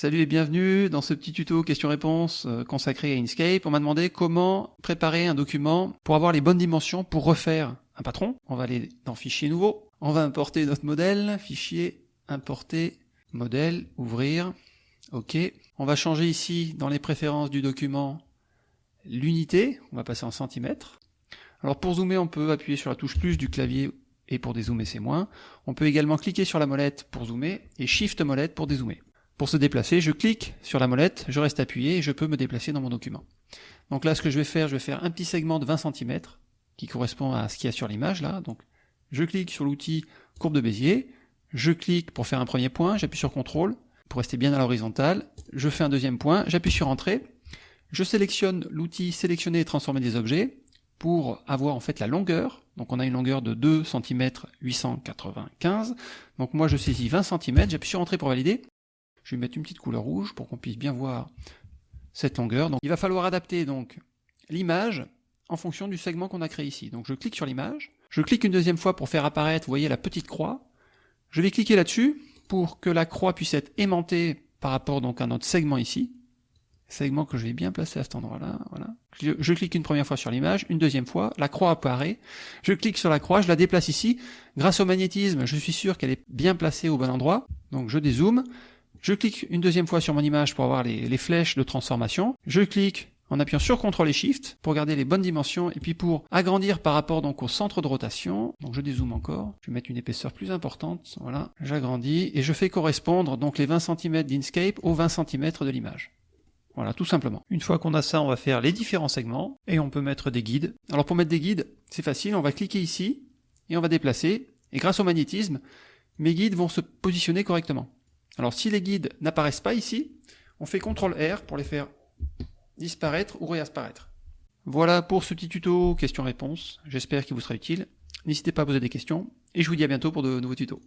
Salut et bienvenue dans ce petit tuto questions-réponses euh, consacré à Inkscape. On m'a demandé comment préparer un document pour avoir les bonnes dimensions pour refaire un patron. On va aller dans Fichier nouveau. On va importer notre modèle. Fichier, importer, modèle, ouvrir. OK. On va changer ici dans les préférences du document l'unité. On va passer en centimètres. Alors pour zoomer, on peut appuyer sur la touche plus du clavier et pour dézoomer c'est moins. On peut également cliquer sur la molette pour zoomer et Shift molette pour dézoomer. Pour se déplacer, je clique sur la molette, je reste appuyé et je peux me déplacer dans mon document. Donc là, ce que je vais faire, je vais faire un petit segment de 20 cm qui correspond à ce qu'il y a sur l'image là. Donc je clique sur l'outil courbe de Bézier, je clique pour faire un premier point, j'appuie sur CTRL pour rester bien à l'horizontale, je fais un deuxième point, j'appuie sur Entrée, je sélectionne l'outil sélectionner et transformer des objets pour avoir en fait la longueur. Donc on a une longueur de 2 cm 895. Donc moi je saisis 20 cm, j'appuie sur Entrée pour valider. Je vais mettre une petite couleur rouge pour qu'on puisse bien voir cette longueur. Il va falloir adapter donc l'image en fonction du segment qu'on a créé ici. Donc je clique sur l'image, je clique une deuxième fois pour faire apparaître, vous voyez la petite croix. Je vais cliquer là-dessus pour que la croix puisse être aimantée par rapport donc à notre segment ici. Segment que je vais bien placer à cet endroit-là, voilà. Je, clique une première fois sur l'image, une deuxième fois, la croix apparaît. Je clique sur la croix, je la déplace ici. Grâce au magnétisme, je suis sûr qu'elle est bien placée au bon endroit. Donc je dézoome. Je clique une deuxième fois sur mon image pour avoir les, flèches de transformation. Je clique en appuyant sur CTRL et SHIFT pour garder les bonnes dimensions et puis pour agrandir par rapport donc au centre de rotation. Donc je dézoome encore, je vais mettre une épaisseur plus importante, voilà, j'agrandis et je fais correspondre donc les 20 cm d'Inkscape aux 20 cm de l'image. Voilà, tout simplement. Une fois qu'on a ça, on va faire les différents segments et on peut mettre des guides. Alors pour mettre des guides, c'est facile, on va cliquer ici et on va déplacer et grâce au magnétisme, mes guides vont se positionner correctement. Alors si les guides n'apparaissent pas ici, on fait CTRL R pour les faire disparaître ou réapparaître. Voilà pour ce petit tuto questions-réponses, j'espère qu'il vous sera utile. N'hésitez pas à poser des questions, et je vous dis à bientôt pour de nouveaux tutos.